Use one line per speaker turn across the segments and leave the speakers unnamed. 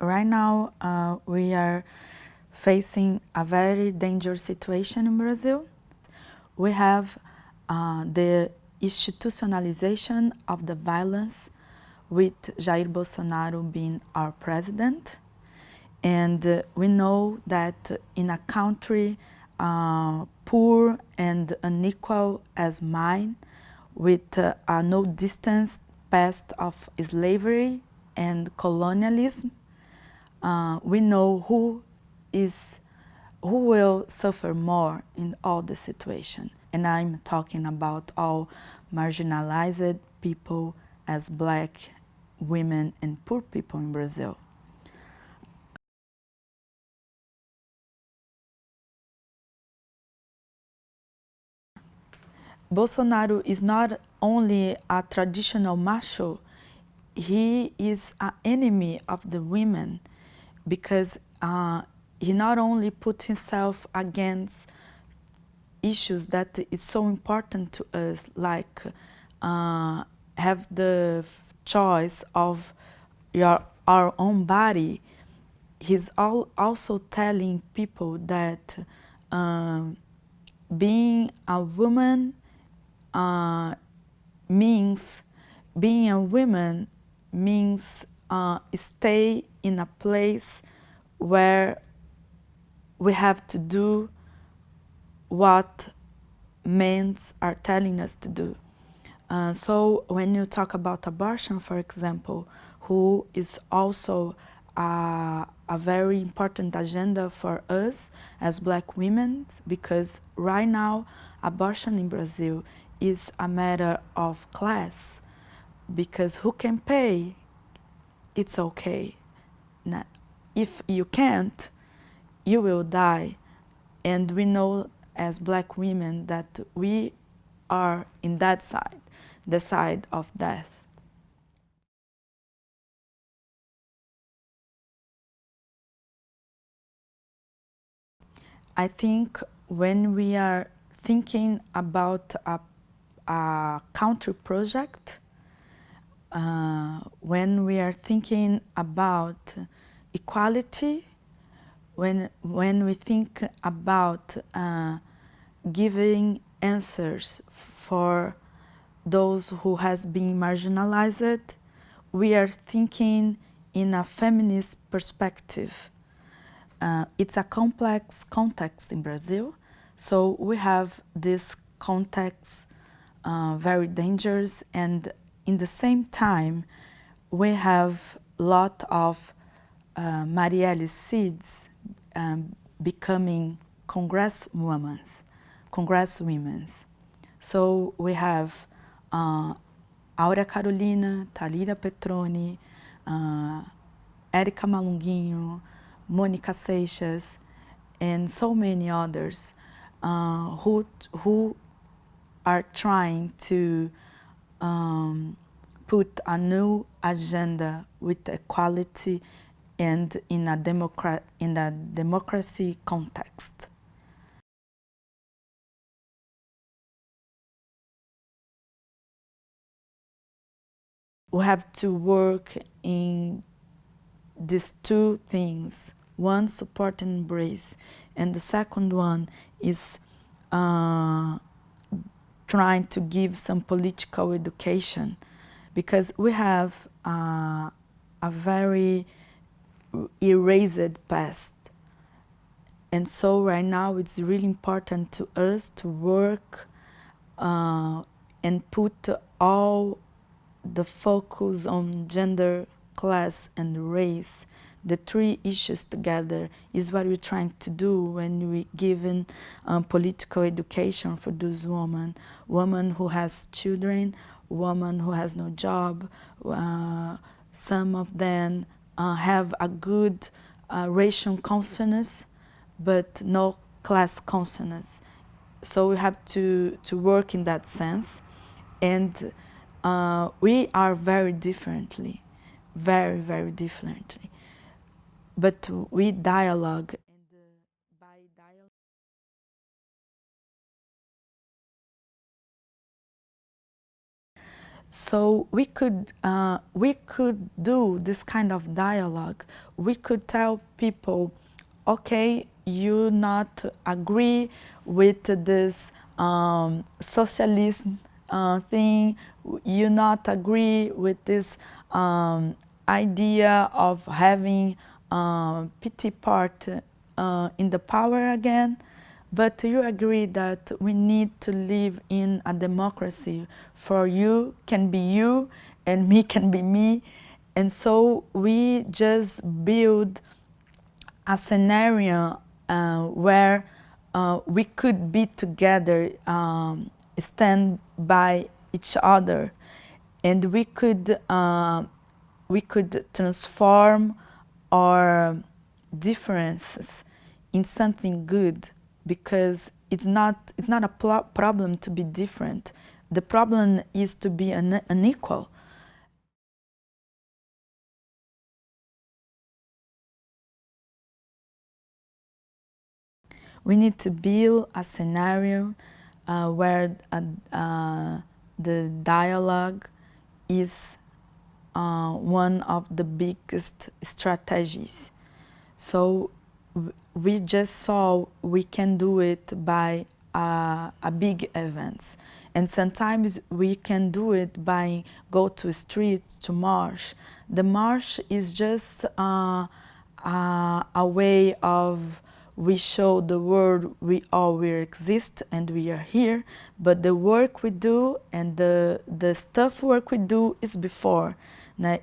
right now uh, we are facing a very dangerous situation in Brazil. We have uh, the institutionalization of the violence with Jair Bolsonaro being our president. And uh, we know that in a country uh, poor and unequal as mine, with uh, a no distance past of slavery and colonialism, uh, we know who is who will suffer more in all the situation. And I'm talking about all marginalized people as black women and poor people in Brazil. Bolsonaro is not only a traditional macho, he is an enemy of the women because uh, he not only put himself against issues that is so important to us, like uh, have the choice of your our own body. He's all, also telling people that um, being a woman uh, means being a woman means uh, stay in a place where we have to do what men are telling us to do. Uh, so when you talk about abortion, for example, who is also a, a very important agenda for us as black women, because right now abortion in Brazil is a matter of class, because who can pay, it's okay. If you can't, you will die. And we know as black women that we are in that side, the side of death. I think when we are thinking about a, a country project, uh, when we are thinking about equality, when, when we think about uh, giving answers for those who has been marginalized, we are thinking in a feminist perspective. Uh, it's a complex context in Brazil, so we have this context uh, very dangerous and in the same time we have a lot of uh, Marielle seeds um, becoming congresswomen, congresswomen. So we have uh, Áurea Carolina, Talíria Petrone, uh, Malunguinho, Mônica Seixas, and so many others uh, who, who are trying to um, put a new agenda with equality and in a, democra in a democracy context. We have to work in these two things. One, support and embrace. And the second one is uh, trying to give some political education because we have uh, a very erased past. And so right now it's really important to us to work uh, and put all the focus on gender, class and race, the three issues together is what we're trying to do when we given um, political education for those women, women who has children, women who has no job, uh, some of them uh, have a good uh, racial consciousness, but no class consciousness. So we have to, to work in that sense. And uh, we are very differently, very, very differently. But with dialogue So we could, uh, we could do this kind of dialogue. We could tell people, okay, you not agree with this um, socialism uh, thing, you not agree with this um, idea of having uh, PT part uh, in the power again, but you agree that we need to live in a democracy. For you can be you and me can be me. And so we just build a scenario uh, where uh, we could be together, um, stand by each other, and we could, uh, we could transform our differences in something good because it's not, it's not a problem to be different. The problem is to be un unequal. We need to build a scenario uh, where uh, uh, the dialogue is uh, one of the biggest strategies. So we just saw we can do it by uh, a big events. And sometimes we can do it by go to streets, to march. The march is just uh, uh, a way of we show the world we all we exist and we are here, but the work we do and the, the stuff work we do is before,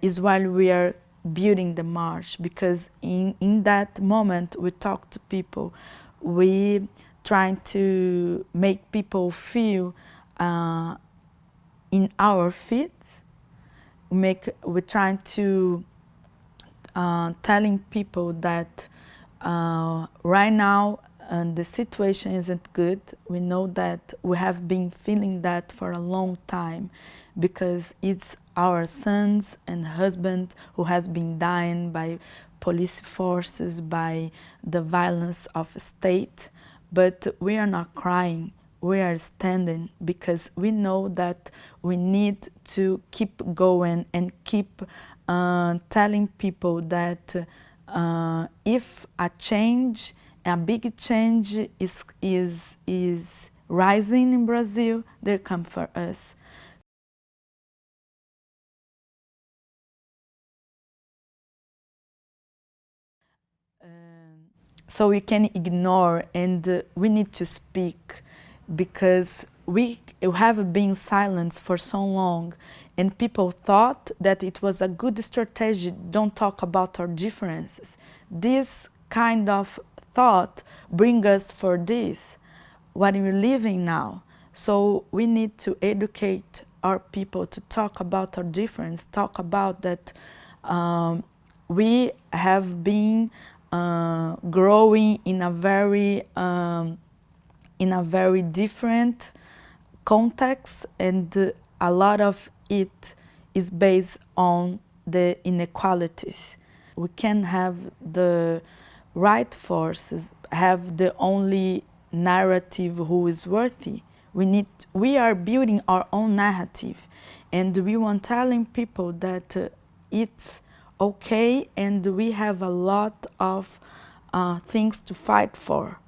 is while we are building the march because in, in that moment we talk to people, we trying to make people feel uh, in our feet, make, we're trying to uh, telling people that uh, right now uh, the situation isn't good. We know that we have been feeling that for a long time because it's our sons and husband who has been dying by police forces, by the violence of state. But we are not crying, we are standing because we know that we need to keep going and keep uh, telling people that uh, if a change, a big change is, is, is rising in Brazil, they come for us. so we can ignore and uh, we need to speak because we have been silent for so long and people thought that it was a good strategy don't talk about our differences. This kind of thought bring us for this. What we're living now. So we need to educate our people to talk about our difference talk about that um, we have been uh, growing in a very um, in a very different context and a lot of it is based on the inequalities. We can have the right forces have the only narrative who is worthy. We need we are building our own narrative and we want telling people that uh, it's okay and we have a lot of uh, things to fight for.